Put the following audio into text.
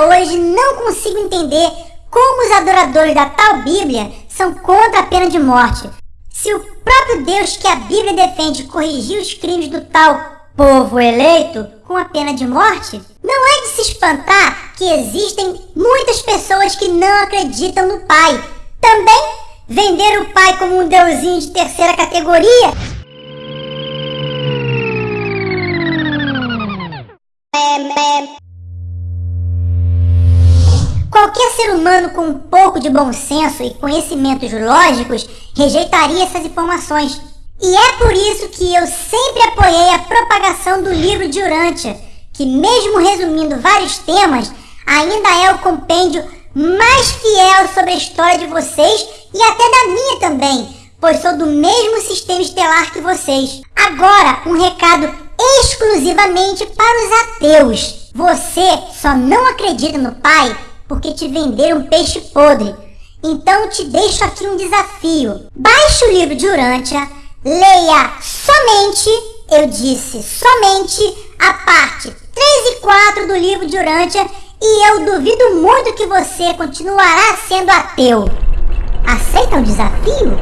hoje não consigo entender como os adoradores da tal Bíblia são contra a pena de morte. Se o próprio Deus que a Bíblia defende corrigiu os crimes do tal povo eleito com a pena de morte, não é de se espantar que existem muitas pessoas que não acreditam no Pai. Também vender o Pai como um deusinho de terceira categoria Qualquer ser humano com um pouco de bom senso e conhecimentos lógicos rejeitaria essas informações. E é por isso que eu sempre apoiei a propagação do livro de Urântia, que mesmo resumindo vários temas, ainda é o compêndio mais fiel sobre a história de vocês e até da minha também, pois sou do mesmo sistema estelar que vocês. Agora, um recado exclusivamente para os ateus. Você só não acredita no Pai porque te venderam peixe podre. Então te deixo aqui um desafio. Baixe o livro de Urântia, leia somente, eu disse somente, a parte 3 e 4 do livro de Urântia e eu duvido muito que você continuará sendo ateu. Aceita o desafio?